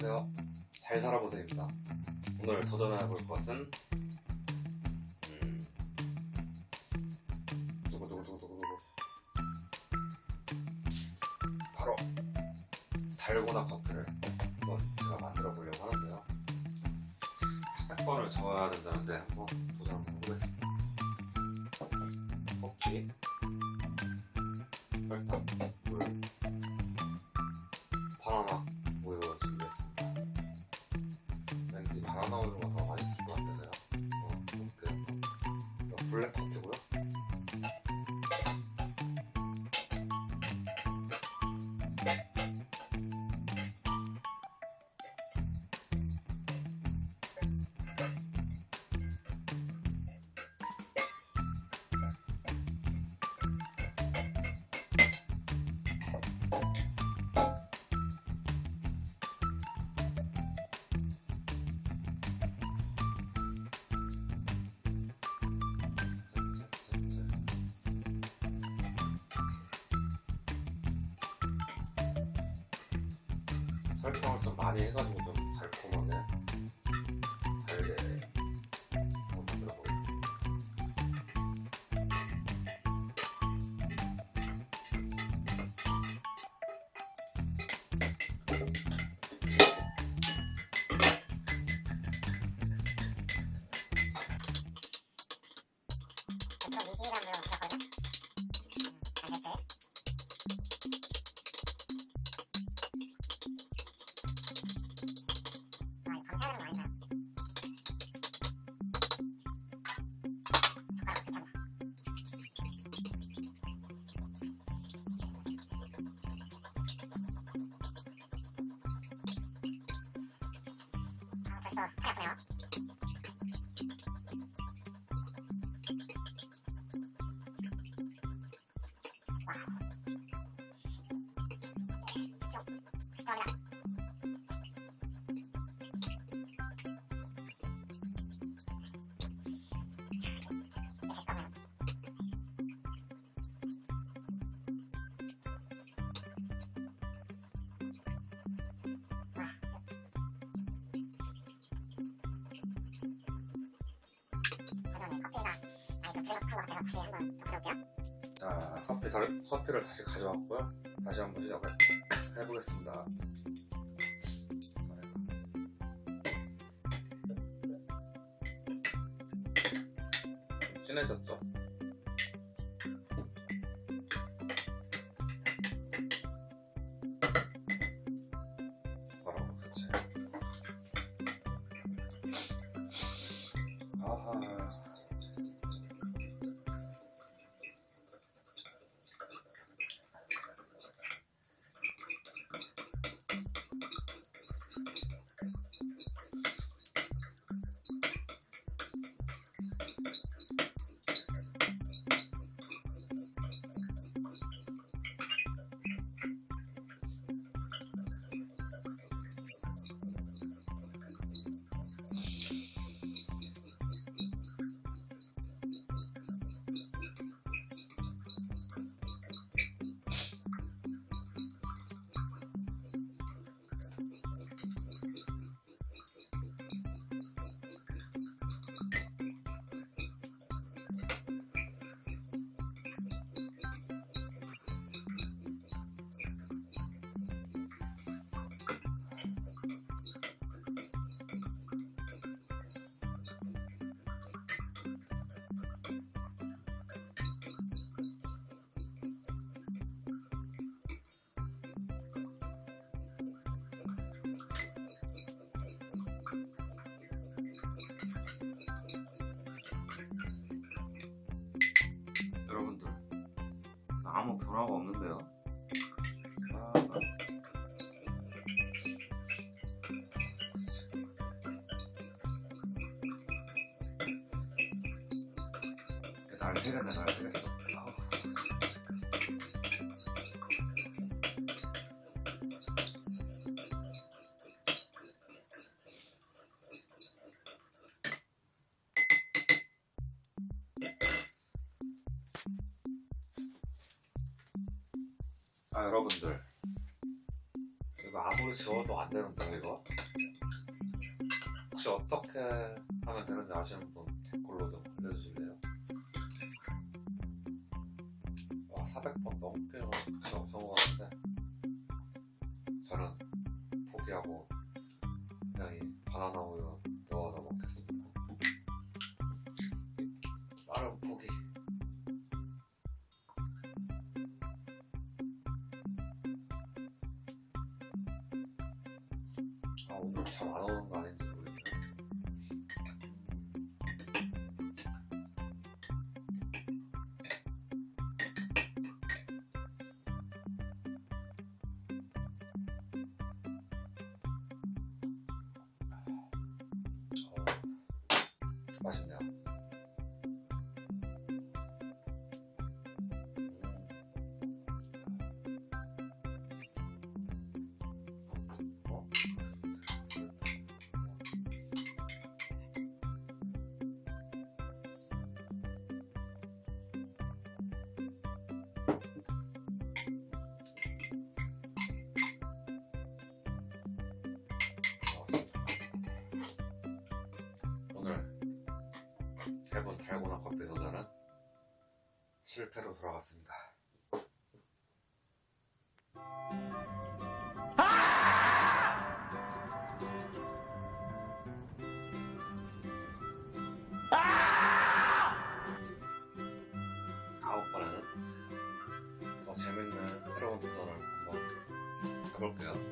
안녕하세요. 잘 살아보세요입니다. 오늘 도전해볼 것은 음... 바로 달고나 커피를 한번 제가 만들어 보려고 하는데요. 400번을 적어야 된다는데 한번 도전 한번 해보겠습니다. 커피 설탕, 물, 블랙 커피고요. 설탕을 좀 많이 해가지고 좀 달콤하게 달게 한번 만들어 보겠습니다. 또 미시간으로 붙였거든? 알겠지? 부족한 것 같아서 다시 한번 더 가져올게요. 자, 커피 달, 커피를 다시 가져왔고요. 다시 한번 시작을 해보겠습니다. 좀 진해졌죠? 변화가 없는데요. 아, 날 새겠네, 날 새겠어. 아우. 아 여러분들 이거 아무리 지워도 안 되는데요, 이거? 혹시 어떻게 하면 되는지 아시는 분 댓글로 좀 알려주실래요? 와, 400번 넘게 성- 성공하는데 저는 포기하고 그냥 이 바나나 우유 아 오늘 참 안 오는 거 아닌지 모르겠네. 어, 맛있네요. 실패로 돌아갔습니다. 다음번에는 더 재밌는 새로운 도전을 한번 해볼게요.